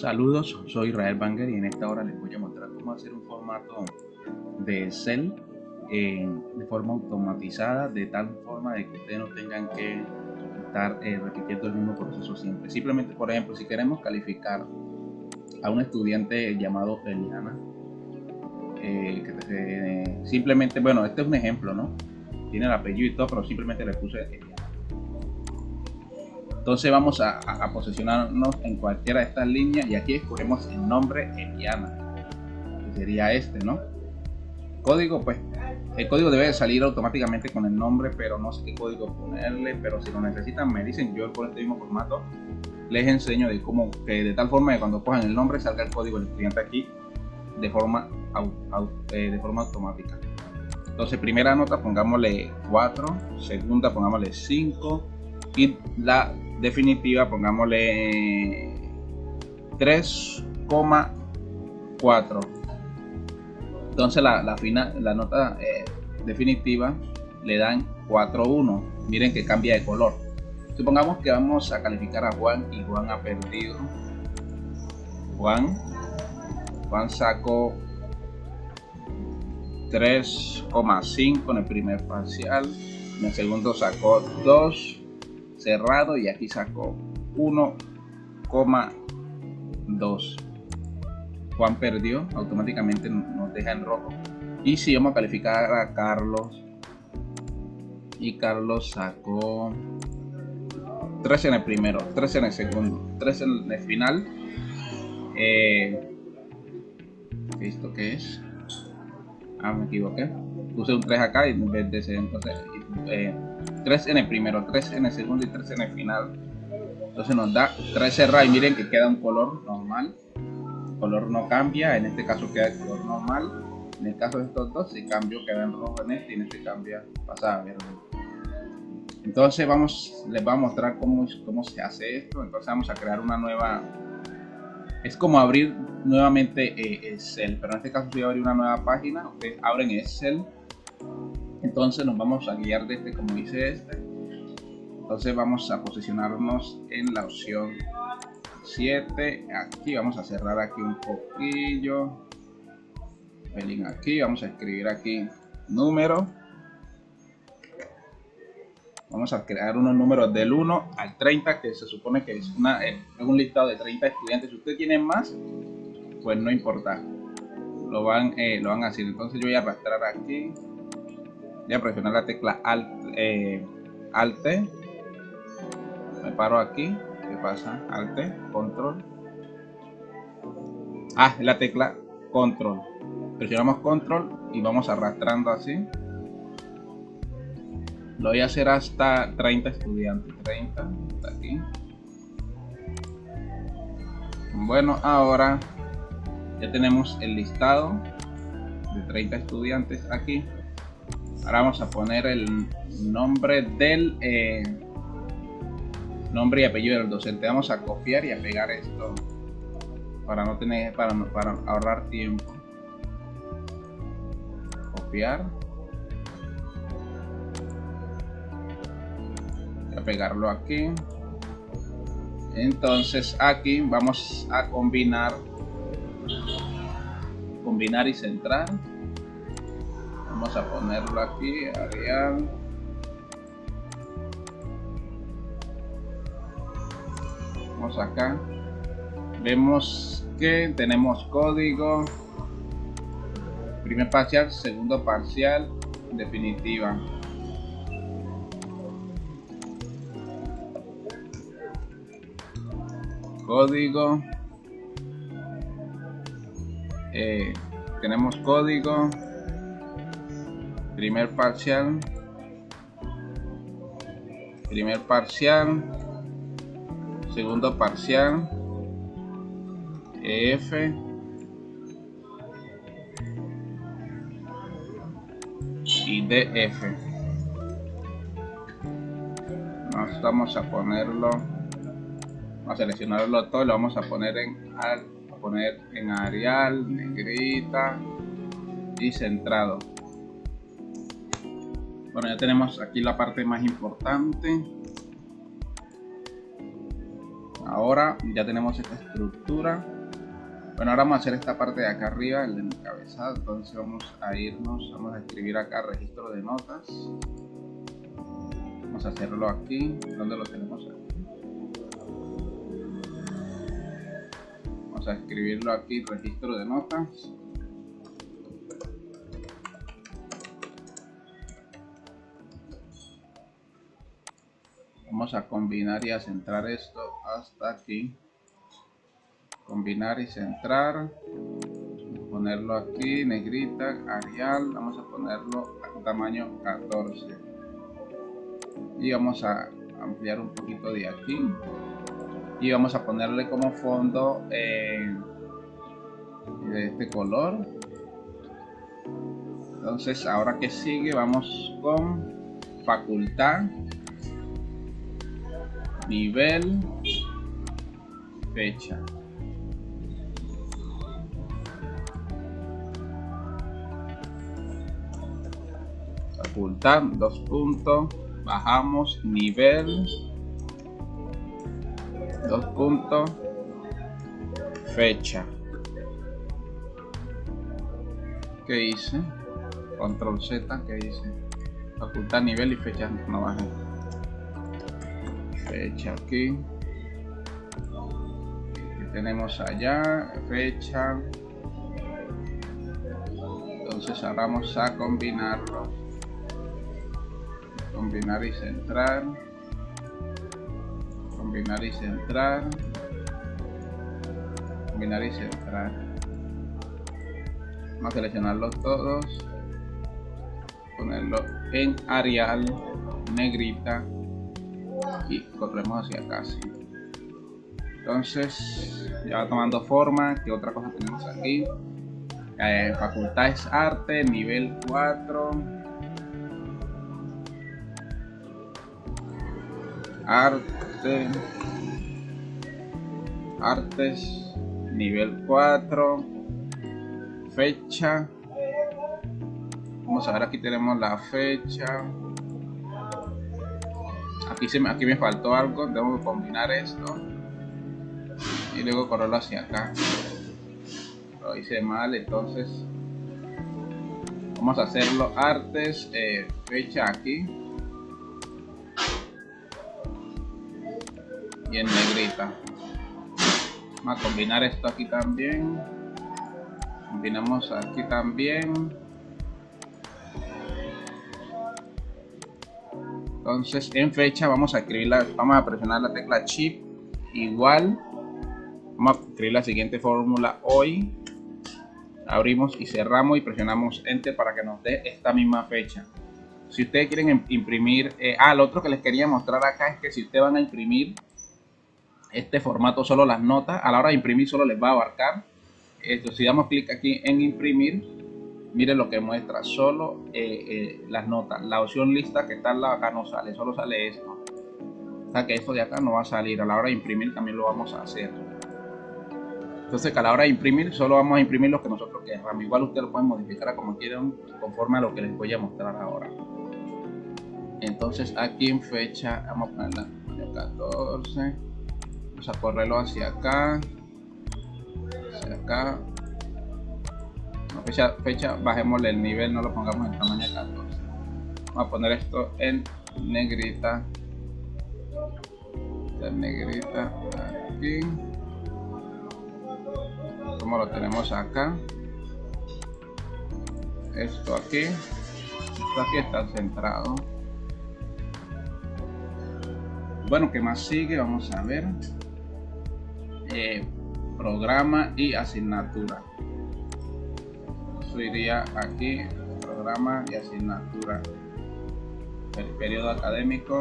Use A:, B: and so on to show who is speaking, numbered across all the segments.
A: Saludos, soy Israel Banger y en esta hora les voy a mostrar cómo hacer un formato de Excel de forma automatizada de tal forma de que ustedes no tengan que estar eh, repitiendo el mismo proceso siempre. Simplemente, por ejemplo, si queremos calificar a un estudiante llamado Eliana, eh, simplemente, bueno, este es un ejemplo, ¿no? Tiene el apellido y todo, pero simplemente le puse. Entonces vamos a, a, posicionarnos en cualquiera de estas líneas y aquí escogemos el nombre Eliana, que sería este, ¿no? Código, pues el código debe salir automáticamente con el nombre, pero no sé qué código ponerle, pero si lo necesitan me dicen, yo por este mismo formato les enseño de cómo, de tal forma que cuando cojan el nombre salga el código del cliente aquí de forma, eh, de forma automática. Entonces primera nota pongámosle 4, segunda pongámosle 5 y la definitiva pongámosle 3,4 entonces la, la, la nota eh, definitiva le dan 4-1 miren que cambia de color. Supongamos que vamos a calificar a Juan y Juan ha perdido. Juan Juan sacó 3,5 en el primer parcial. En el segundo sacó 2 cerrado y aquí sacó 1,2 Juan perdió automáticamente nos deja en rojo. Y si vamos a calificar a Carlos. Y Carlos sacó 3 en el primero 3 en el segundo 3 en el final. Eh, ¿esto qué es? ah me equivoqué. Puse un 3 acá y en vez de ese entonces eh, 3 en el primero, 3 en el segundo y 3 en el final. Entonces nos da 3 cerrados y miren que queda un color normal. Color no cambia, en este caso queda el color normal. En el caso de estos dos, si cambio queda en rojo en este y en este cambia pasa a verde. Entonces vamos, les voy a mostrar cómo, cómo se hace esto. Entonces vamos a crear una nueva... Es como abrir nuevamente eh, Excel, pero en este caso voy a abrir una nueva página. Ustedes abren Excel entonces nos vamos a guiar de este como dice este. Entonces vamos a posicionarnos en la opción 7 aquí vamos a cerrar aquí un poquillo. Pelín aquí vamos a escribir aquí número. Vamos a crear unos números del 1 al 30 que se supone que es, una, es un listado de 30 estudiantes. Si usted tiene más pues no importa. Lo van, eh, lo van a hacer. Entonces yo voy a arrastrar aquí voy a presionar la tecla alt, eh, alt. Me paro aquí. ¿qué pasa? alt control. Ah la tecla control. Presionamos control y vamos arrastrando así. Lo voy a hacer hasta 30 estudiantes. 30 hasta aquí. Bueno ahora ya tenemos el listado de 30 estudiantes aquí ahora vamos a poner el nombre del eh, nombre y apellido del docente. Vamos a copiar y a pegar esto para no tener para, para ahorrar tiempo. Copiar. Y a pegarlo aquí. Entonces aquí vamos a combinar combinar y centrar vamos a ponerlo aquí Arial vamos acá. Vemos que tenemos código. Primer parcial segundo parcial definitiva. Código. Eh, tenemos código primer parcial. Primer parcial. Segundo parcial. EF y DF vamos a ponerlo a seleccionarlo todo lo vamos a poner en a poner en Arial negrita y centrado bueno, ya tenemos aquí la parte más importante. ahora ya tenemos esta estructura. Bueno ahora vamos a hacer esta parte de acá arriba el encabezado entonces vamos a irnos vamos a escribir acá registro de notas. Vamos a hacerlo aquí. Donde lo tenemos aquí vamos a escribirlo aquí registro de notas vamos a combinar y a centrar esto hasta aquí. Combinar y centrar. Ponerlo aquí negrita arial. Vamos a ponerlo a tamaño 14 y vamos a ampliar un poquito de aquí. Y vamos a ponerle como fondo eh, de este color. Entonces ahora que sigue vamos con facultad nivel fecha. Facultad dos puntos. Bajamos nivel. Dos puntos. Fecha. Que hice control z que hice facultad nivel y fecha no bajé fecha aquí tenemos allá fecha. Entonces ahora vamos a combinarlo. Combinar y centrar. Combinar y centrar. Combinar y centrar. Vamos a seleccionarlos todos. Ponerlo en Arial negrita y corremos hacia acá entonces ya va tomando forma que otra cosa tenemos aquí eh, facultades arte nivel 4 arte. Artes nivel 4 fecha. Vamos a ver aquí tenemos la fecha aquí, se me, aquí me faltó algo, tengo que combinar esto y luego correrlo hacia acá. Lo hice mal, entonces vamos a hacerlo artes, eh, fecha aquí y en negrita. Vamos a combinar esto aquí también. Combinamos aquí también. Entonces en fecha vamos a escribir la, vamos a presionar la tecla chip igual. Vamos a escribir la siguiente fórmula hoy. Abrimos y cerramos y presionamos enter para que nos dé esta misma fecha. Si ustedes quieren imprimir eh, ah lo otro que les quería mostrar acá es que si ustedes van a imprimir este formato solo las notas a la hora de imprimir solo les va a abarcar. Esto si damos clic aquí en imprimir miren lo que muestra solo eh, eh, las notas la opción lista que está al lado acá no sale solo sale esto. O sea que esto de acá no va a salir a la hora de imprimir también lo vamos a hacer. Entonces que a la hora de imprimir solo vamos a imprimir lo que nosotros queramos igual ustedes lo pueden modificar como quieran conforme a lo que les voy a mostrar ahora. Entonces aquí en fecha vamos a ponerla 14 vamos a correrlo hacia acá hacia acá fecha, fecha bajémosle el nivel, no lo pongamos en tamaño 14. Vamos a poner esto en negrita. En negrita aquí. Como lo tenemos acá. Esto aquí. Esto aquí está centrado. Bueno, ¿qué más sigue? Vamos a ver. Eh, programa y asignatura iría aquí programa y asignatura el periodo académico.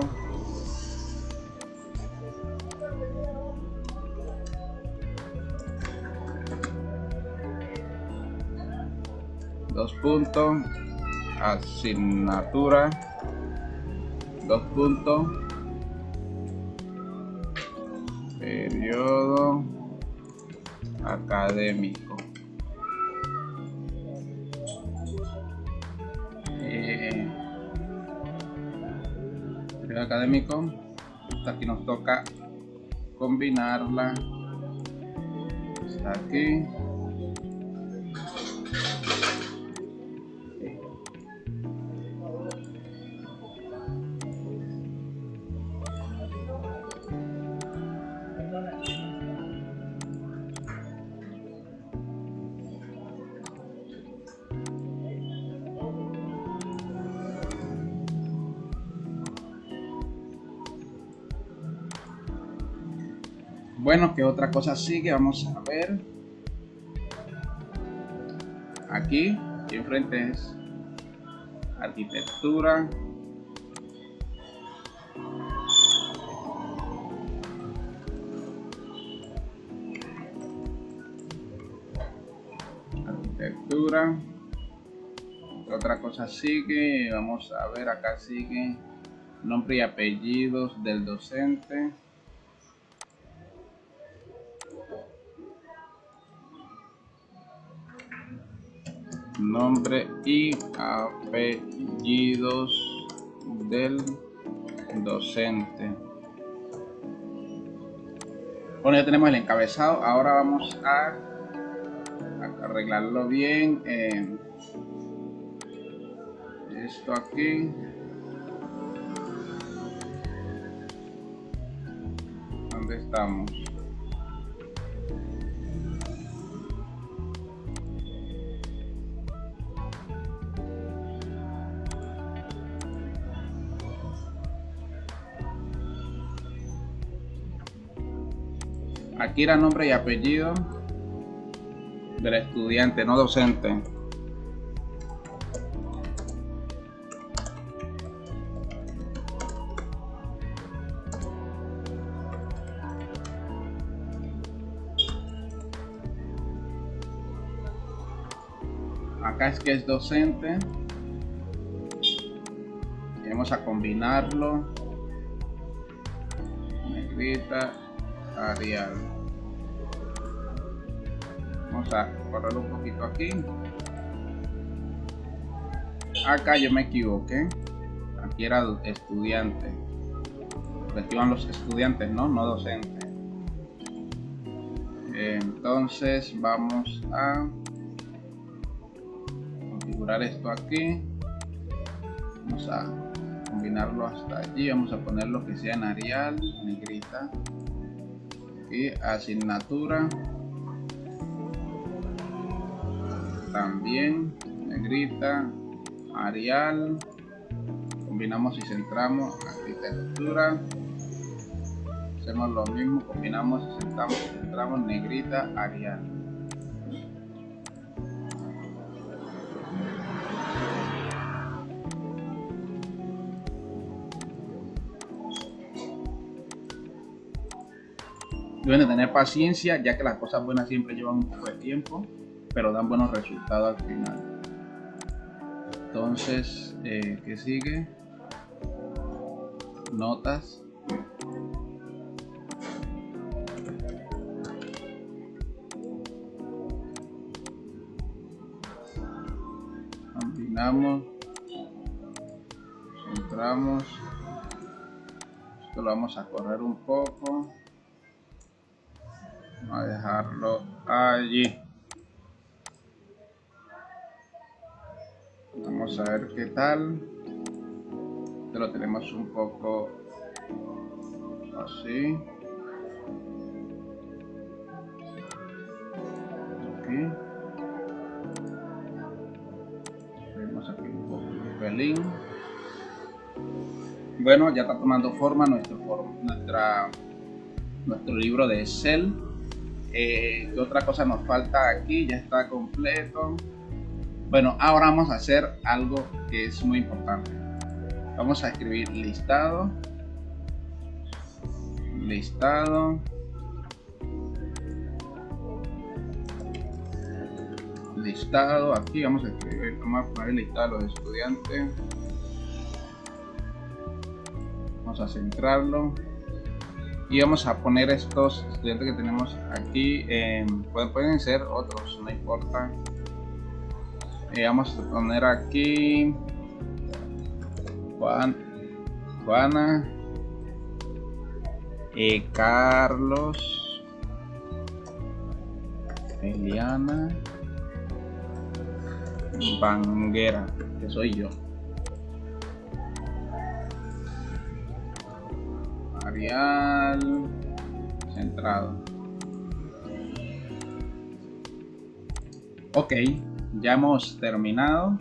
A: Dos puntos asignatura. Dos puntos periodo académico académico aquí nos toca combinarla. Hasta aquí Bueno, ¿qué otra cosa sigue? Vamos a ver. Aquí, aquí enfrente es arquitectura. Arquitectura. Otra cosa sigue, vamos a ver, acá sigue nombre y apellidos del docente. Nombre y apellidos del docente. Bueno, ya tenemos el encabezado. Ahora vamos a, arreglarlo bien. esto aquí. ¿Dónde estamos? Era nombre y apellido del estudiante, no docente. Acá es que es docente. vamos a combinarlo. Negrita, Arial vamos a correrlo un poquito aquí. Acá yo me equivoqué. Aquí era estudiante. Aquí van los estudiantes no no docentes entonces vamos a configurar esto aquí. Vamos a combinarlo hasta allí. Vamos a poner lo que sea en Arial negrita. Y asignatura también negrita arial. Combinamos y centramos arquitectura. Hacemos lo mismo combinamos y centramos, centramos negrita arial. Deben tener paciencia ya que las cosas buenas siempre llevan un poco de tiempo pero dan buenos resultados al final. Entonces, eh, ¿qué sigue? Notas. Combinamos. Centramos. Esto lo vamos a correr un poco. Vamos a dejarlo allí. A ver qué tal. Esto lo tenemos un poco así. Aquí vemos aquí un poco de pelín. Bueno ya está tomando forma nuestro nuestra nuestro libro de Excel. Eh, ¿qué otra cosa nos falta aquí? ya está completo bueno, ahora vamos a hacer algo que es muy importante. Vamos a escribir listado. Listado. Listado. Aquí vamos a escribir, vamos a poner listado de los estudiantes. Vamos a centrarlo. Y vamos a poner estos estudiantes que tenemos aquí. pueden ser otros, no importa y vamos a poner aquí Juan Juana Eh, Carlos. Eliana. Banguera, que soy yo. Arial. Centrado. Ok, ya hemos terminado.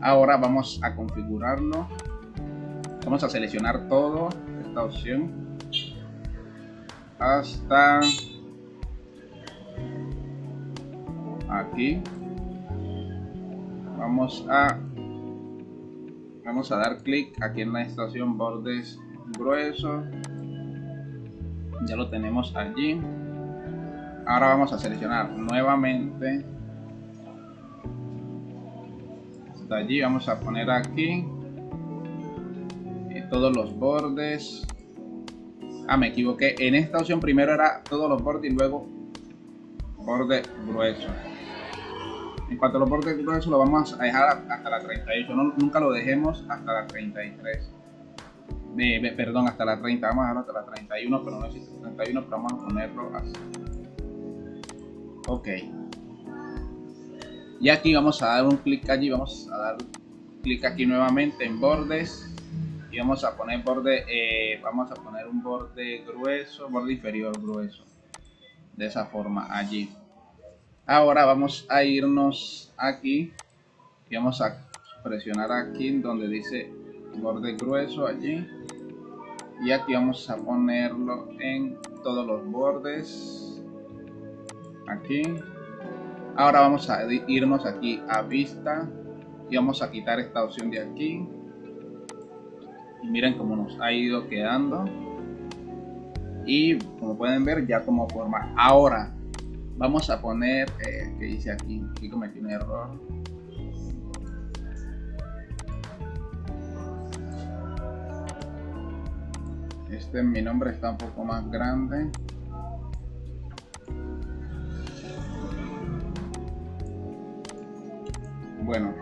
A: Ahora vamos a configurarlo. Vamos a seleccionar todo, esta opción. Hasta aquí. Vamos a vamos a dar clic aquí en la estación bordes gruesos. Ya lo tenemos allí ahora vamos a seleccionar nuevamente allí vamos a poner aquí eh, todos los bordes. Ah me equivoqué. En esta opción primero era todos los bordes y luego borde grueso. En cuanto a los bordes gruesos lo vamos a dejar hasta la 38 nunca lo dejemos hasta la 33 perdón hasta la 30 vamos a dejarlo hasta la 31 pero no existe 31 pero vamos a ponerlo así. Ok y aquí vamos a dar un clic allí vamos a dar clic aquí nuevamente en bordes. Y vamos a poner borde eh, vamos a poner un borde grueso borde inferior grueso. De esa forma allí. Ahora vamos a irnos aquí. Y vamos a presionar aquí donde dice borde grueso allí. Y aquí vamos a ponerlo en todos los bordes. Aquí ahora vamos a irnos aquí a vista y vamos a quitar esta opción de aquí. Y miren cómo nos ha ido quedando. Y como pueden ver ya como forma. Ahora vamos a poner eh, que dice aquí aquí cometí un error. Este mi nombre está un poco más grande bueno,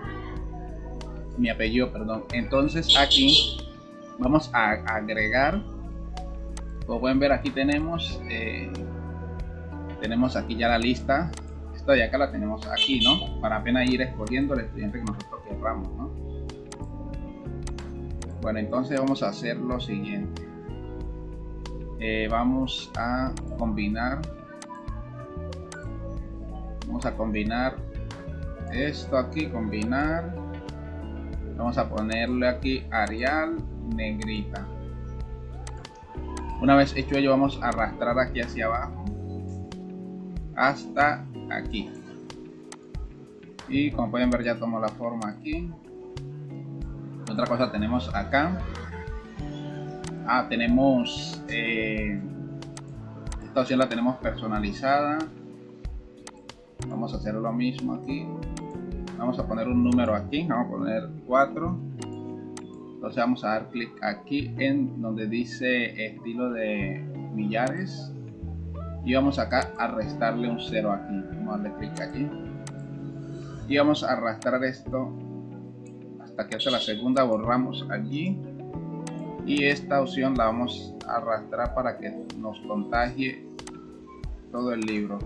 A: mi apellido, perdón. Entonces aquí vamos a agregar, como pueden ver aquí tenemos, eh, tenemos aquí ya la lista. Esta de acá la tenemos aquí, ¿no? Para apenas ir escogiendo el estudiante que nosotros querramos, ¿no? Bueno, entonces vamos a hacer lo siguiente. Eh, vamos a combinar vamos a combinar esto aquí combinar. Vamos a ponerle aquí Arial negrita. Una vez hecho ello vamos a arrastrar aquí hacia abajo hasta aquí. Y como pueden ver ya tomó la forma aquí. Otra cosa tenemos acá. Ah tenemos eh, esta opción la tenemos personalizada vamos a hacer lo mismo aquí. Vamos a poner un número aquí vamos a poner 4 entonces vamos a dar clic aquí en donde dice estilo de millares. Y vamos acá a restarle un 0 aquí. Vamos a darle clic aquí. Y vamos a arrastrar esto hasta que hace la segunda borramos allí. Y esta opción la vamos a arrastrar para que nos contagie todo el libro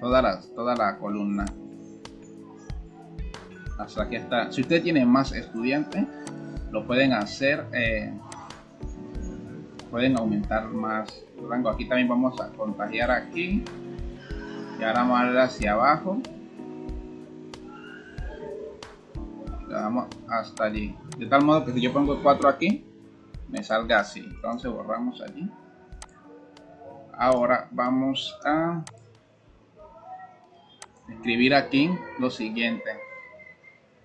A: toda la, toda la columna hasta aquí está. Si usted tiene más estudiantes, lo pueden hacer, eh, pueden aumentar más rango. Aquí también vamos a contagiar aquí y ahora vamos a darle hacia abajo. Le damos hasta allí. De tal modo que si yo pongo 4 aquí, me salga así. Entonces borramos allí. Ahora vamos a escribir aquí lo siguiente.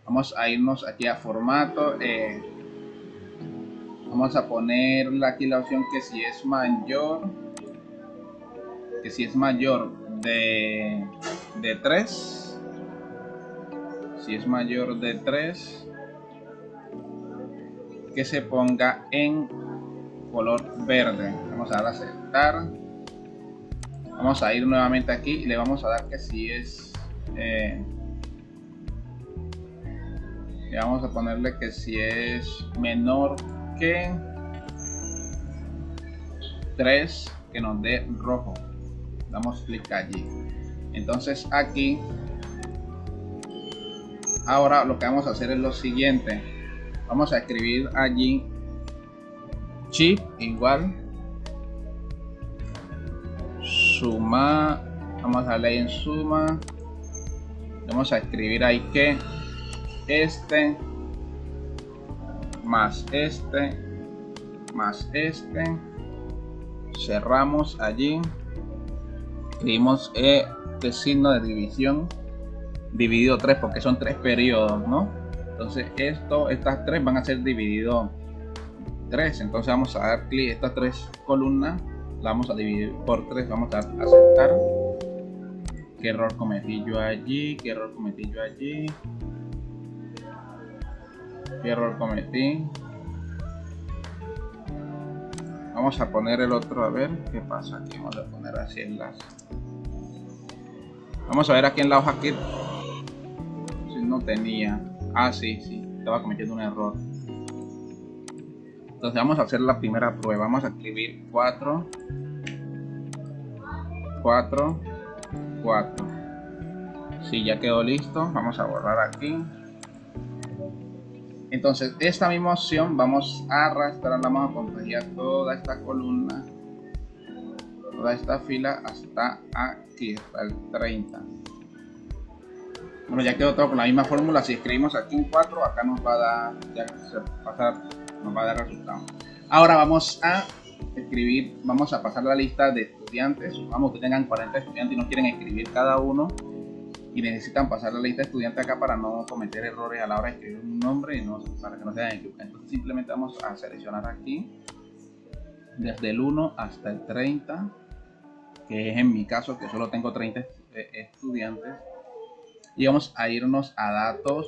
A: Vamos a irnos aquí a formato eh, vamos a ponerle aquí la opción que si es mayor que si es mayor de, de 3 si es mayor de 3 que se ponga en color verde. Vamos a dar a aceptar. Vamos a ir nuevamente aquí y le vamos a dar que si es eh, vamos a ponerle que si es menor que 3 que nos dé rojo. Damos clic allí. Entonces aquí, ahora lo que vamos a hacer es lo siguiente. Vamos a escribir allí chip igual suma vamos a darle en suma vamos a escribir ahí que este más este más este. Cerramos allí. Escribimos este signo de división dividido 3 porque son tres periodos no entonces esto estas tres van a ser dividido 3 entonces vamos a dar clic estas tres columnas. La vamos a dividir por 3 vamos a aceptar error cometí yo allí qué error cometí yo allí qué error cometí. Vamos a poner el otro a ver qué pasa aquí. Vamos a poner así enlace vamos a ver aquí en la hoja que si no tenía. Ah sí sí estaba cometiendo un error. Entonces vamos a hacer la primera prueba. Vamos a escribir 4, 4, 4. Si ya quedó listo, vamos a borrar aquí. Entonces, esta misma opción vamos a arrastrar, vamos a contraer toda esta columna, toda esta fila hasta aquí, hasta el 30. Bueno, ya quedó todo con la misma fórmula. Si escribimos aquí un 4, acá nos va a dar, ya se nos va a dar resultado. Ahora vamos a escribir, vamos a pasar la lista de estudiantes. Vamos que tengan 40 estudiantes y no quieren escribir cada uno y necesitan pasar la lista de estudiantes acá para no cometer errores a la hora de escribir un nombre y no, para que no se hagan equivocar. Entonces simplemente vamos a seleccionar aquí desde el 1 hasta el 30, que es en mi caso que solo tengo 30 estudiantes. Y vamos a irnos a datos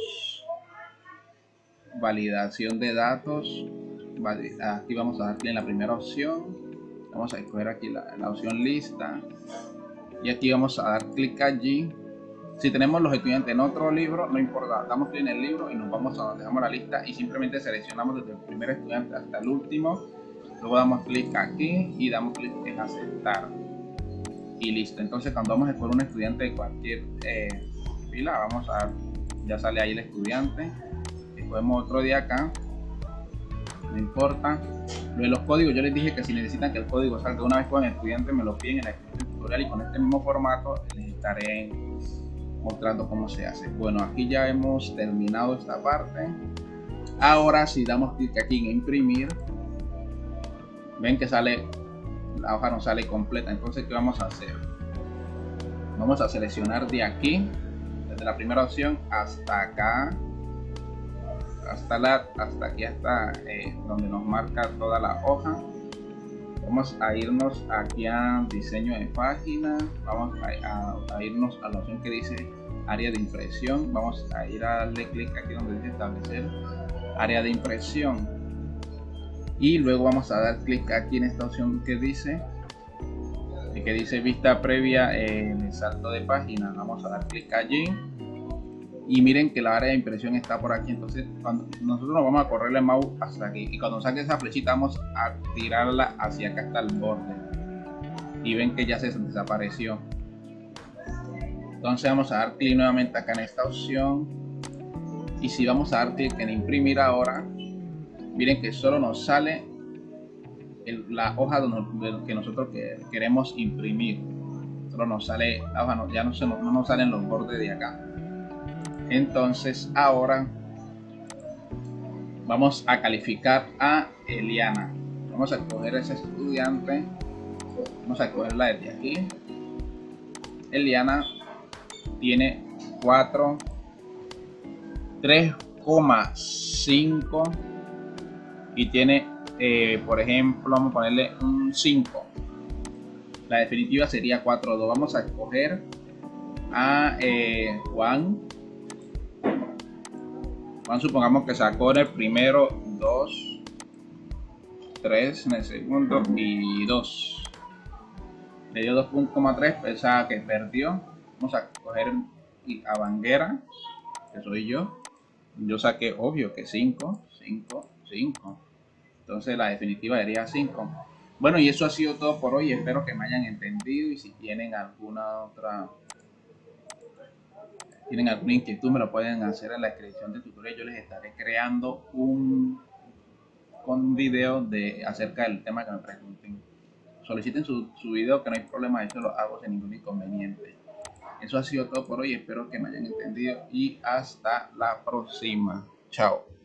A: validación de datos aquí vamos a darle en la primera opción. Vamos a escoger aquí la, opción lista. Y aquí vamos a dar clic allí. Si tenemos los estudiantes en otro libro no importa damos clic en el libro y nos vamos a donde dejamos la lista y simplemente seleccionamos desde el primer estudiante hasta el último. Luego damos clic aquí y damos clic en aceptar. Y listo. Entonces cuando vamos a escoger un estudiante de cualquier eh, fila vamos a ya sale ahí el estudiante. Podemos otro día acá no importa. Lo de los códigos yo les dije que si necesitan que el código salga una vez con el estudiante me lo piden en descripción tutorial y con este mismo formato les estaré mostrando cómo se hace. Bueno aquí ya hemos terminado esta parte. Ahora si damos clic aquí en imprimir. Ven que sale la hoja no sale completa. Entonces qué vamos a hacer vamos a seleccionar de aquí desde la primera opción hasta acá hasta la hasta aquí hasta eh, donde nos marca toda la hoja. Vamos a irnos aquí a diseño de página vamos a, irnos a la opción que dice área de impresión vamos a ir a darle clic aquí donde dice establecer área de impresión. Y luego vamos a dar clic aquí en esta opción que dice que dice vista previa en el salto de página. Vamos a dar clic allí y miren que la área de impresión está por aquí. Entonces cuando nosotros nos vamos a correr el mouse hasta aquí y cuando saque esa flechita vamos a tirarla hacia acá hasta el borde. Y ven que ya se desapareció. Entonces vamos a dar clic nuevamente acá en esta opción. Y si vamos a dar clic en imprimir ahora miren que solo nos sale la hoja que nosotros queremos imprimir. Solo nos sale la hoja ya no, se, no nos salen los bordes de acá entonces ahora vamos a calificar a Eliana. Vamos a escoger ese estudiante. Vamos a escogerla desde aquí. Eliana tiene 4, 3,5 y tiene, eh, por ejemplo, vamos a ponerle un 5. La definitiva sería 4.2. Vamos a escoger a eh, Juan supongamos que sacó en el primero 2, 3 en el segundo y 2. Le dio 2.3, pensaba que perdió. Vamos a coger a Banguera, que soy yo. Yo saqué, obvio, que 5, 5, 5. Entonces la definitiva sería 5. Bueno, y eso ha sido todo por hoy. Espero que me hayan entendido y si tienen alguna otra tienen alguna inquietud me lo pueden hacer en la descripción del tutorial. Yo les estaré creando un, un video de acerca del tema que me pregunten. Soliciten su, su video que no hay problema, eso lo hago sin ningún inconveniente. Eso ha sido todo por hoy. Espero que me hayan entendido y hasta la próxima. Chao.